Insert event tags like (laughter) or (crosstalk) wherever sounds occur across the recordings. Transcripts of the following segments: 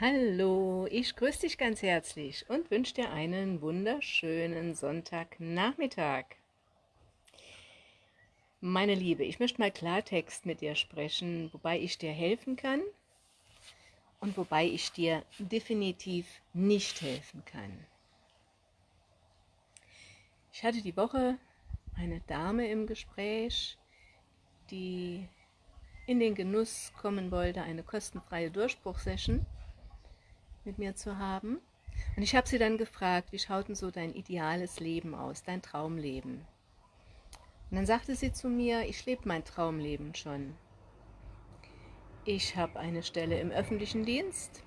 Hallo, ich grüße dich ganz herzlich und wünsche dir einen wunderschönen Sonntagnachmittag. Meine Liebe, ich möchte mal Klartext mit dir sprechen, wobei ich dir helfen kann und wobei ich dir definitiv nicht helfen kann. Ich hatte die Woche eine Dame im Gespräch, die in den Genuss kommen wollte, eine kostenfreie Durchbruchsession mit mir zu haben. Und ich habe sie dann gefragt, wie schaut denn so dein ideales Leben aus, dein Traumleben? Und dann sagte sie zu mir, ich lebe mein Traumleben schon. Ich habe eine Stelle im öffentlichen Dienst.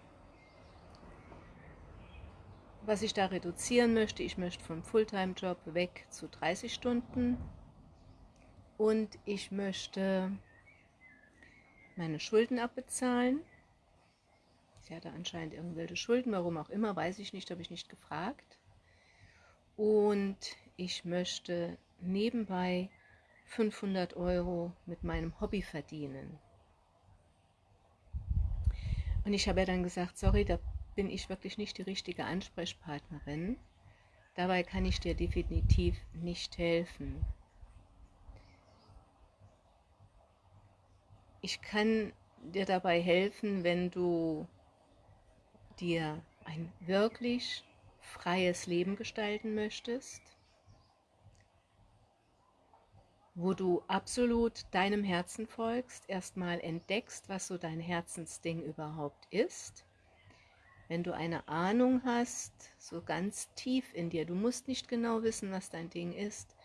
Was ich da reduzieren möchte, ich möchte vom Fulltime-Job weg zu 30 Stunden und ich möchte meine Schulden abbezahlen Sie hatte anscheinend irgendwelche Schulden, warum auch immer, weiß ich nicht, habe ich nicht gefragt. Und ich möchte nebenbei 500 Euro mit meinem Hobby verdienen. Und ich habe ja dann gesagt, sorry, da bin ich wirklich nicht die richtige Ansprechpartnerin. Dabei kann ich dir definitiv nicht helfen. Ich kann dir dabei helfen, wenn du dir ein wirklich freies Leben gestalten möchtest, wo du absolut deinem Herzen folgst, erstmal entdeckst, was so dein Herzensding überhaupt ist. Wenn du eine Ahnung hast, so ganz tief in dir, du musst nicht genau wissen, was dein Ding ist,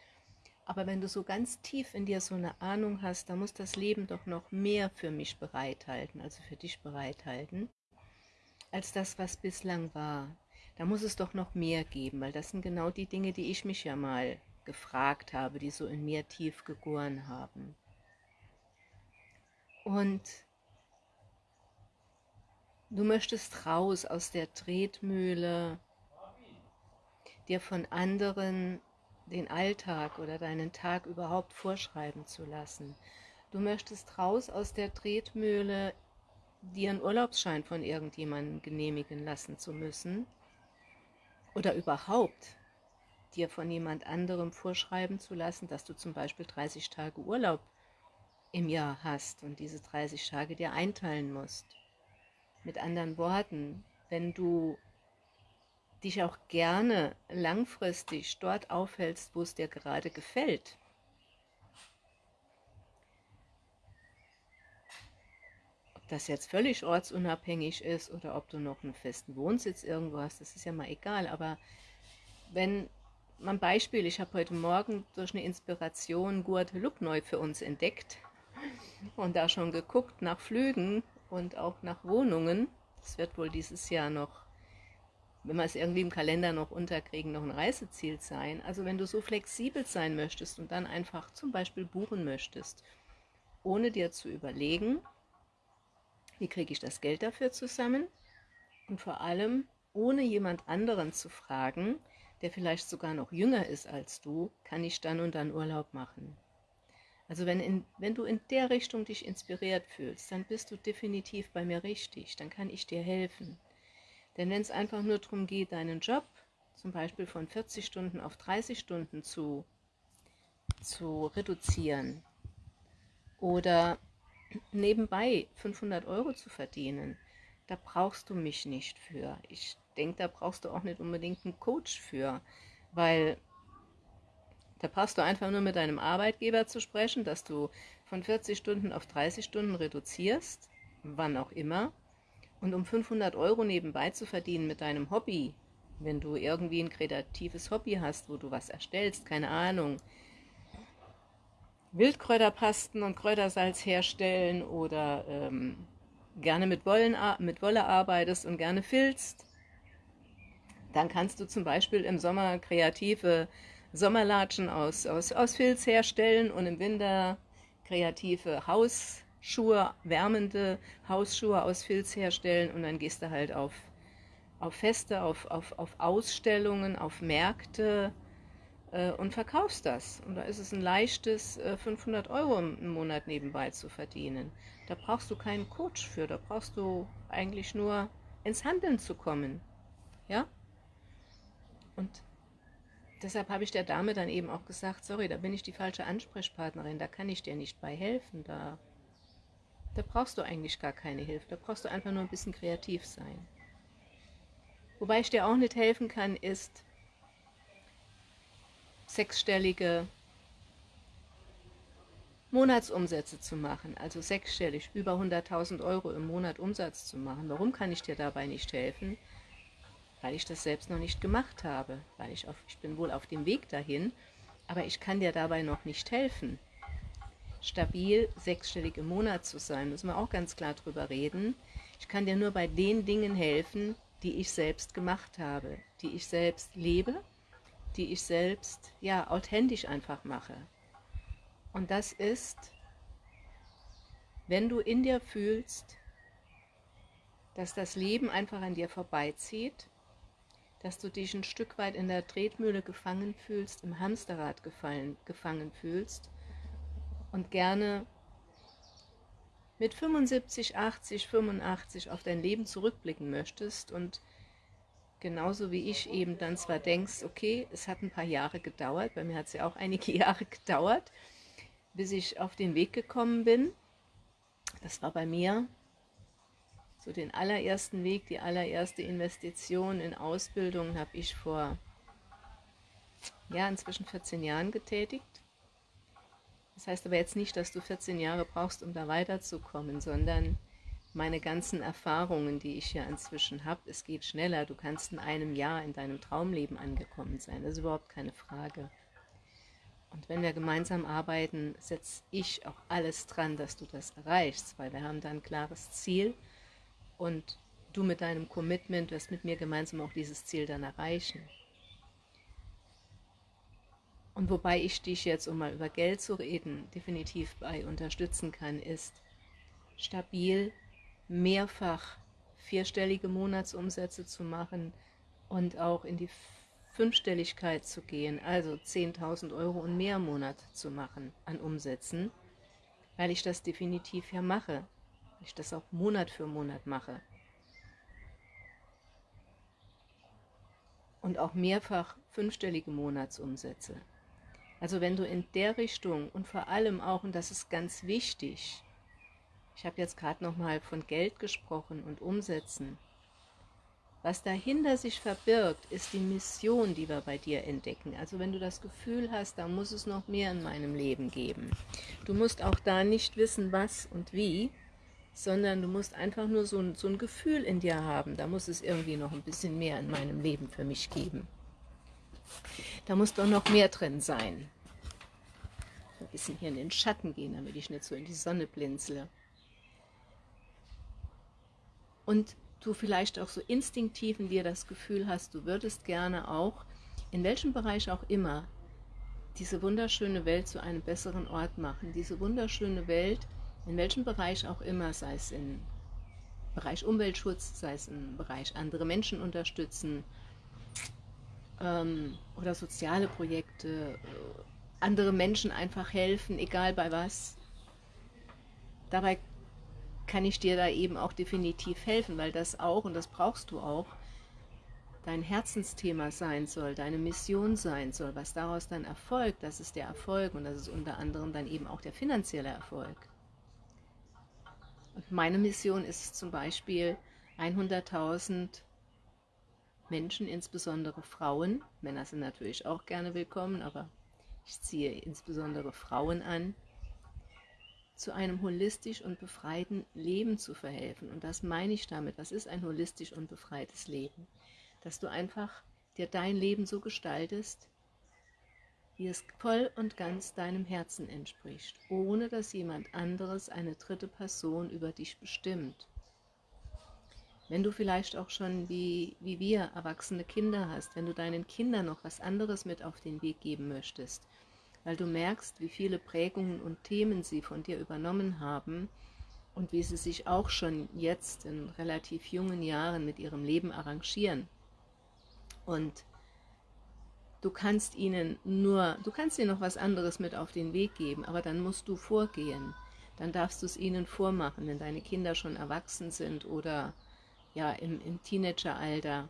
aber wenn du so ganz tief in dir so eine Ahnung hast, dann muss das Leben doch noch mehr für mich bereithalten, also für dich bereithalten als das, was bislang war. Da muss es doch noch mehr geben, weil das sind genau die Dinge, die ich mich ja mal gefragt habe, die so in mir tief gegoren haben. Und du möchtest raus aus der Tretmühle, dir von anderen den Alltag oder deinen Tag überhaupt vorschreiben zu lassen. Du möchtest raus aus der Tretmühle dir einen Urlaubsschein von irgendjemandem genehmigen lassen zu müssen oder überhaupt dir von jemand anderem vorschreiben zu lassen, dass du zum Beispiel 30 Tage Urlaub im Jahr hast und diese 30 Tage dir einteilen musst. Mit anderen Worten, wenn du dich auch gerne langfristig dort aufhältst, wo es dir gerade gefällt, das jetzt völlig ortsunabhängig ist oder ob du noch einen festen Wohnsitz irgendwo hast, das ist ja mal egal. Aber wenn, mal Beispiel, ich habe heute Morgen durch eine Inspiration Guadeloupe neu für uns entdeckt und da schon geguckt nach Flügen und auch nach Wohnungen. Das wird wohl dieses Jahr noch, wenn wir es irgendwie im Kalender noch unterkriegen, noch ein Reiseziel sein. Also wenn du so flexibel sein möchtest und dann einfach zum Beispiel buchen möchtest, ohne dir zu überlegen, wie kriege ich das Geld dafür zusammen? Und vor allem, ohne jemand anderen zu fragen, der vielleicht sogar noch jünger ist als du, kann ich dann und dann Urlaub machen. Also wenn, in, wenn du in der Richtung dich inspiriert fühlst, dann bist du definitiv bei mir richtig, dann kann ich dir helfen. Denn wenn es einfach nur darum geht, deinen Job zum Beispiel von 40 Stunden auf 30 Stunden zu, zu reduzieren oder nebenbei 500 Euro zu verdienen, da brauchst du mich nicht für. Ich denke, da brauchst du auch nicht unbedingt einen Coach für, weil da brauchst du einfach nur mit deinem Arbeitgeber zu sprechen, dass du von 40 Stunden auf 30 Stunden reduzierst, wann auch immer, und um 500 Euro nebenbei zu verdienen mit deinem Hobby, wenn du irgendwie ein kreatives Hobby hast, wo du was erstellst, keine Ahnung, Wildkräuterpasten und Kräutersalz herstellen oder ähm, gerne mit, Wollen, mit Wolle arbeitest und gerne filzt, dann kannst du zum Beispiel im Sommer kreative Sommerlatschen aus, aus, aus Filz herstellen und im Winter kreative Hausschuhe, wärmende Hausschuhe aus Filz herstellen und dann gehst du halt auf, auf Feste, auf, auf, auf Ausstellungen, auf Märkte, äh, und verkaufst das. Und da ist es ein leichtes, 500 äh, Euro im Monat nebenbei zu verdienen. Da brauchst du keinen Coach für, da brauchst du eigentlich nur ins Handeln zu kommen. Ja? Und deshalb habe ich der Dame dann eben auch gesagt, sorry, da bin ich die falsche Ansprechpartnerin, da kann ich dir nicht bei helfen, da, da brauchst du eigentlich gar keine Hilfe, da brauchst du einfach nur ein bisschen kreativ sein. Wobei ich dir auch nicht helfen kann, ist sechsstellige Monatsumsätze zu machen, also sechsstellig, über 100.000 Euro im Monat Umsatz zu machen. Warum kann ich dir dabei nicht helfen? Weil ich das selbst noch nicht gemacht habe, weil ich, auf, ich bin wohl auf dem Weg dahin, aber ich kann dir dabei noch nicht helfen. Stabil sechsstellig im Monat zu sein, müssen wir auch ganz klar drüber reden. Ich kann dir nur bei den Dingen helfen, die ich selbst gemacht habe, die ich selbst lebe, die ich selbst ja authentisch einfach mache. Und das ist, wenn du in dir fühlst, dass das Leben einfach an dir vorbeizieht, dass du dich ein Stück weit in der Tretmühle gefangen fühlst, im Hamsterrad gefallen, gefangen fühlst und gerne mit 75, 80, 85 auf dein Leben zurückblicken möchtest und genauso wie ich eben dann zwar denkst, okay, es hat ein paar Jahre gedauert, bei mir hat es ja auch einige (laughs) Jahre gedauert, bis ich auf den Weg gekommen bin. Das war bei mir so den allerersten Weg, die allererste Investition in Ausbildung habe ich vor ja, inzwischen 14 Jahren getätigt. Das heißt aber jetzt nicht, dass du 14 Jahre brauchst, um da weiterzukommen, sondern meine ganzen Erfahrungen, die ich ja inzwischen habe, es geht schneller. Du kannst in einem Jahr in deinem Traumleben angekommen sein. Das ist überhaupt keine Frage. Und wenn wir gemeinsam arbeiten, setze ich auch alles dran, dass du das erreichst, weil wir haben da ein klares Ziel und du mit deinem Commitment wirst mit mir gemeinsam auch dieses Ziel dann erreichen. Und wobei ich dich jetzt, um mal über Geld zu reden, definitiv bei unterstützen kann, ist stabil mehrfach vierstellige Monatsumsätze zu machen und auch in die Fünfstelligkeit zu gehen, also 10.000 Euro und mehr im Monat zu machen an Umsätzen, weil ich das definitiv ja mache, weil ich das auch Monat für Monat mache. Und auch mehrfach fünfstellige Monatsumsätze. Also wenn du in der Richtung und vor allem auch, und das ist ganz wichtig, ich habe jetzt gerade nochmal von Geld gesprochen und Umsätzen, was dahinter sich verbirgt, ist die Mission, die wir bei dir entdecken. Also wenn du das Gefühl hast, da muss es noch mehr in meinem Leben geben. Du musst auch da nicht wissen, was und wie, sondern du musst einfach nur so ein, so ein Gefühl in dir haben. Da muss es irgendwie noch ein bisschen mehr in meinem Leben für mich geben. Da muss doch noch mehr drin sein. Ein bisschen hier in den Schatten gehen, damit ich nicht so in die Sonne blinzle. Und du vielleicht auch so instinktiv in dir das Gefühl hast, du würdest gerne auch, in welchem Bereich auch immer, diese wunderschöne Welt zu einem besseren Ort machen. Diese wunderschöne Welt, in welchem Bereich auch immer, sei es im Bereich Umweltschutz, sei es im Bereich andere Menschen unterstützen ähm, oder soziale Projekte, äh, andere Menschen einfach helfen, egal bei was. Dabei kann ich dir da eben auch definitiv helfen, weil das auch, und das brauchst du auch, dein Herzensthema sein soll, deine Mission sein soll, was daraus dann erfolgt, das ist der Erfolg und das ist unter anderem dann eben auch der finanzielle Erfolg. Und meine Mission ist zum Beispiel 100.000 Menschen, insbesondere Frauen, Männer sind natürlich auch gerne willkommen, aber ich ziehe insbesondere Frauen an, zu einem holistisch und befreiten Leben zu verhelfen. Und das meine ich damit. Was ist ein holistisch und befreites Leben? Dass du einfach dir dein Leben so gestaltest, wie es voll und ganz deinem Herzen entspricht, ohne dass jemand anderes, eine dritte Person über dich bestimmt. Wenn du vielleicht auch schon wie, wie wir erwachsene Kinder hast, wenn du deinen Kindern noch was anderes mit auf den Weg geben möchtest, weil du merkst, wie viele Prägungen und Themen sie von dir übernommen haben und wie sie sich auch schon jetzt in relativ jungen Jahren mit ihrem Leben arrangieren. Und du kannst ihnen nur, du kannst ihnen noch was anderes mit auf den Weg geben, aber dann musst du vorgehen. Dann darfst du es ihnen vormachen, wenn deine Kinder schon erwachsen sind oder ja, im, im Teenageralter,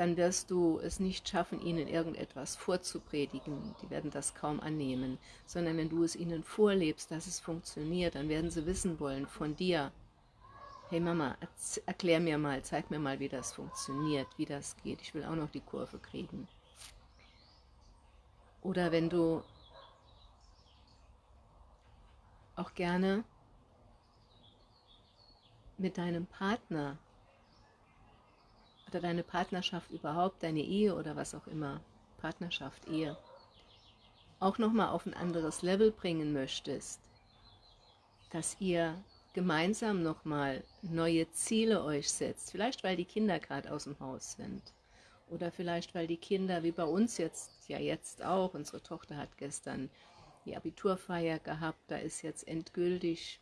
dann wirst du es nicht schaffen, ihnen irgendetwas vorzupredigen. Die werden das kaum annehmen, sondern wenn du es ihnen vorlebst, dass es funktioniert, dann werden sie wissen wollen von dir, hey Mama, erklär mir mal, zeig mir mal, wie das funktioniert, wie das geht. Ich will auch noch die Kurve kriegen. Oder wenn du auch gerne mit deinem Partner oder deine Partnerschaft überhaupt, deine Ehe oder was auch immer, Partnerschaft, Ehe, auch nochmal auf ein anderes Level bringen möchtest, dass ihr gemeinsam nochmal neue Ziele euch setzt, vielleicht weil die Kinder gerade aus dem Haus sind. Oder vielleicht weil die Kinder, wie bei uns jetzt, ja jetzt auch, unsere Tochter hat gestern die Abiturfeier gehabt, da ist jetzt endgültig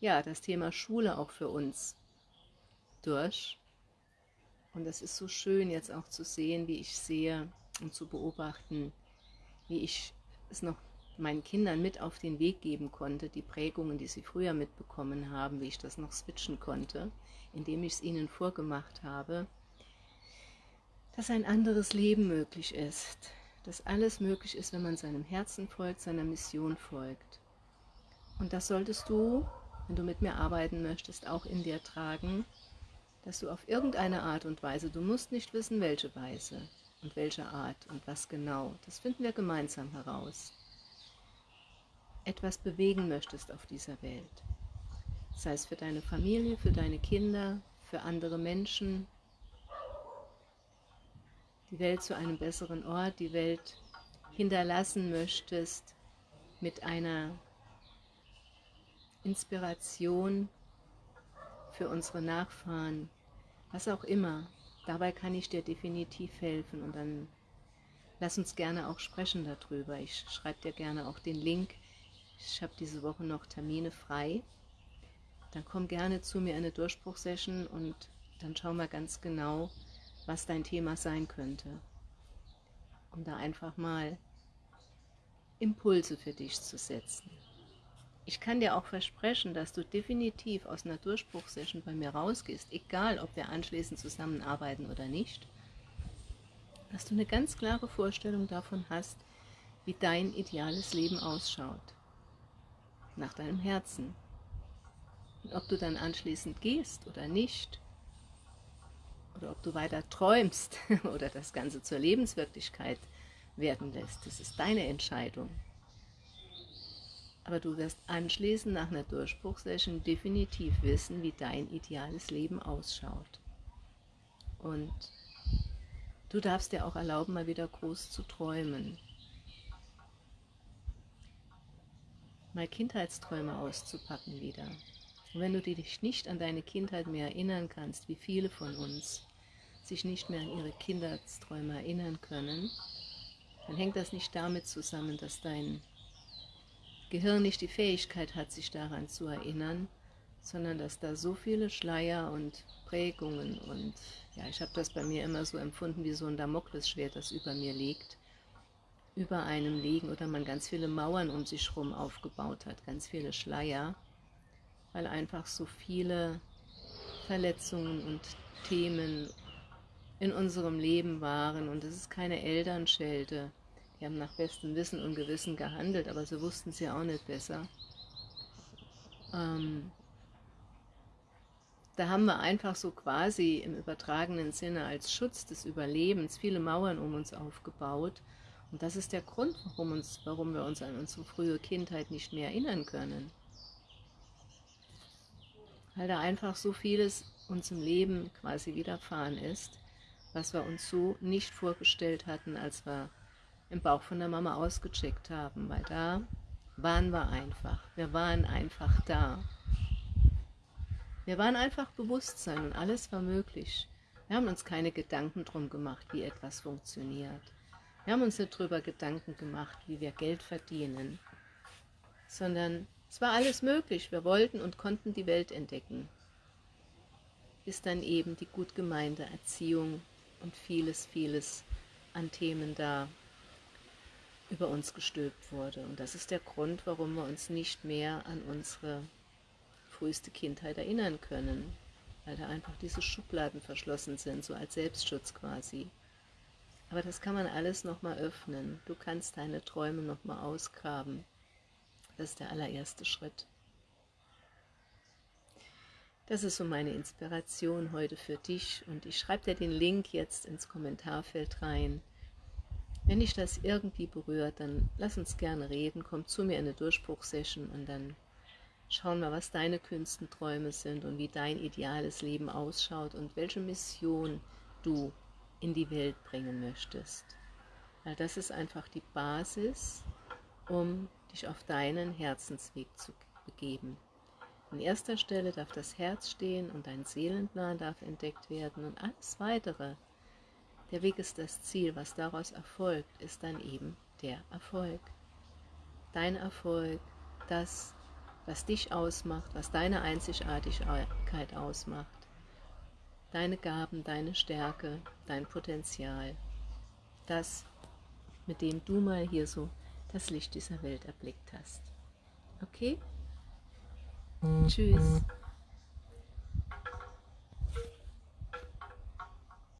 ja das Thema Schule auch für uns durch und es ist so schön jetzt auch zu sehen, wie ich sehe und zu beobachten, wie ich es noch meinen Kindern mit auf den Weg geben konnte, die Prägungen, die sie früher mitbekommen haben, wie ich das noch switchen konnte, indem ich es ihnen vorgemacht habe, dass ein anderes Leben möglich ist, dass alles möglich ist, wenn man seinem Herzen folgt, seiner Mission folgt. Und das solltest du, wenn du mit mir arbeiten möchtest, auch in dir tragen, dass du auf irgendeine Art und Weise, du musst nicht wissen, welche Weise und welche Art und was genau, das finden wir gemeinsam heraus, etwas bewegen möchtest auf dieser Welt. Sei es für deine Familie, für deine Kinder, für andere Menschen, die Welt zu einem besseren Ort, die Welt hinterlassen möchtest mit einer Inspiration für unsere Nachfahren, was auch immer. Dabei kann ich dir definitiv helfen und dann lass uns gerne auch sprechen darüber. Ich schreibe dir gerne auch den Link. Ich habe diese Woche noch Termine frei. Dann komm gerne zu mir in eine Durchbruchsession und dann schauen wir ganz genau, was dein Thema sein könnte. Um da einfach mal Impulse für dich zu setzen. Ich kann dir auch versprechen, dass du definitiv aus einer Durchbruchsession bei mir rausgehst, egal ob wir anschließend zusammenarbeiten oder nicht, dass du eine ganz klare Vorstellung davon hast, wie dein ideales Leben ausschaut, nach deinem Herzen. Und ob du dann anschließend gehst oder nicht, oder ob du weiter träumst (laughs) oder das Ganze zur Lebenswirklichkeit werden lässt, das ist deine Entscheidung. Aber du wirst anschließend nach einer Durchbruchssession definitiv wissen, wie dein ideales Leben ausschaut. Und du darfst dir auch erlauben, mal wieder groß zu träumen. Mal Kindheitsträume auszupacken wieder. Und wenn du dich nicht an deine Kindheit mehr erinnern kannst, wie viele von uns sich nicht mehr an ihre Kindheitsträume erinnern können, dann hängt das nicht damit zusammen, dass dein Gehirn nicht die Fähigkeit hat, sich daran zu erinnern, sondern dass da so viele Schleier und Prägungen und ja, ich habe das bei mir immer so empfunden wie so ein Damoklesschwert, das über mir liegt, über einem liegen oder man ganz viele Mauern um sich herum aufgebaut hat, ganz viele Schleier, weil einfach so viele Verletzungen und Themen in unserem Leben waren und es ist keine Elternschelte, die haben nach bestem Wissen und Gewissen gehandelt, aber sie wussten ja auch nicht besser. Ähm, da haben wir einfach so quasi im übertragenen Sinne als Schutz des Überlebens viele Mauern um uns aufgebaut. Und das ist der Grund, warum, uns, warum wir uns an unsere frühe Kindheit nicht mehr erinnern können. Weil da einfach so vieles uns im Leben quasi widerfahren ist, was wir uns so nicht vorgestellt hatten, als wir im Bauch von der Mama ausgecheckt haben, weil da waren wir einfach. Wir waren einfach da. Wir waren einfach Bewusstsein und alles war möglich. Wir haben uns keine Gedanken drum gemacht, wie etwas funktioniert. Wir haben uns nicht darüber Gedanken gemacht, wie wir Geld verdienen, sondern es war alles möglich. Wir wollten und konnten die Welt entdecken. Bis dann eben die gut gemeinte Erziehung und vieles, vieles an Themen da über uns gestülpt wurde. Und das ist der Grund, warum wir uns nicht mehr an unsere früheste Kindheit erinnern können. weil da einfach diese Schubladen verschlossen sind, so als Selbstschutz quasi. Aber das kann man alles nochmal öffnen. Du kannst deine Träume nochmal ausgraben. Das ist der allererste Schritt. Das ist so meine Inspiration heute für dich und ich schreibe dir den Link jetzt ins Kommentarfeld rein. Wenn dich das irgendwie berührt, dann lass uns gerne reden, komm zu mir in eine Durchbruchsession und dann schauen wir, was deine Künstenträume sind und wie dein ideales Leben ausschaut und welche Mission du in die Welt bringen möchtest. Weil das ist einfach die Basis, um dich auf deinen Herzensweg zu begeben. An erster Stelle darf das Herz stehen und dein Seelenplan darf entdeckt werden und alles Weitere. Der Weg ist das Ziel, was daraus erfolgt, ist dann eben der Erfolg. Dein Erfolg, das, was dich ausmacht, was deine Einzigartigkeit ausmacht. Deine Gaben, deine Stärke, dein Potenzial. Das, mit dem du mal hier so das Licht dieser Welt erblickt hast. Okay? Tschüss.